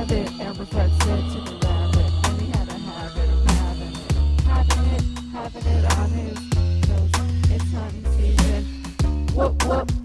rabbit, Elmer Fudd said to the rabbit, he had a habit of having, having it, having it on his nose. It's hunting season. Whoop, whoop.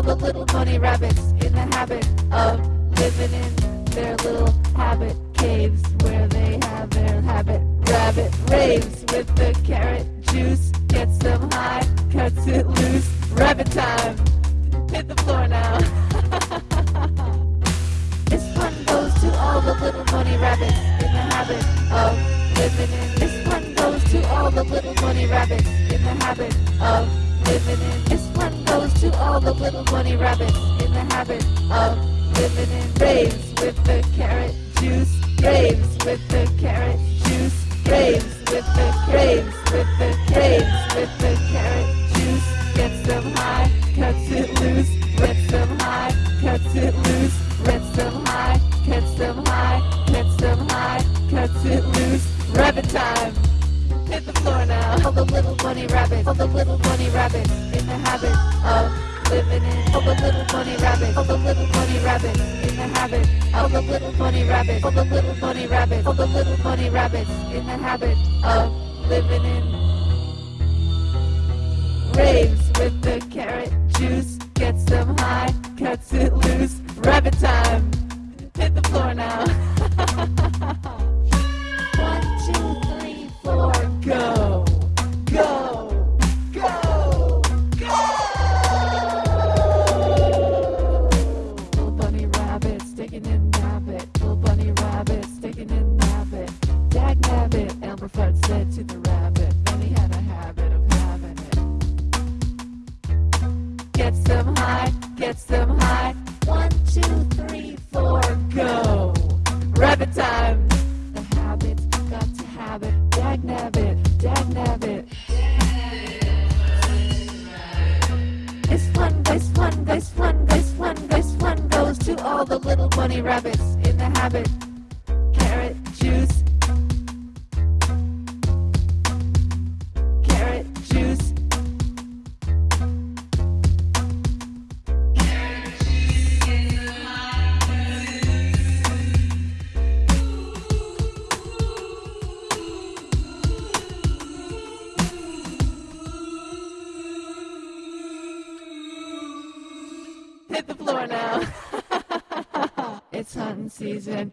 All the little bunny rabbits in the habit of living in their little habit caves where they have their habit rabbit raves with the carrot juice. Gets them high, cuts it loose. Rabbit time. Hit the floor now. This one goes to all the little bunny rabbits in the habit of living in. This one goes to all the little bunny rabbits in the habit of living in. This one goes to all the little bunny rabbits in the habit of living in. Raves with the carrot juice. Raves with the carrot juice. Raves with the raves with the raves with the carrot juice. Gets them high, cuts it loose. Gets them high, cuts it loose. Gets them high, cuts them high, cuts them high, cuts it loose. Rabbit time. Hit the floor now. All the little bunny rabbits, all the little bunny rabbits in the habit of living in. All the little bunny rabbits, all the little bunny rabbits in the habit. All the little bunny rabbits, all the little bunny rabbits, all the little bunny rabbits in the habit of living in. Raves with the carrot juice, gets them high, cuts it loose. Rabbit time. Hit the floor now. gets them high. One, two, three, four, go. Rabbit time. The habit's got to have it. Dag nabbit, dag nabbit. This one, this one, this one, this one, this one goes to all the little bunny rabbits in the habit. Hit the floor now. it's hunting season.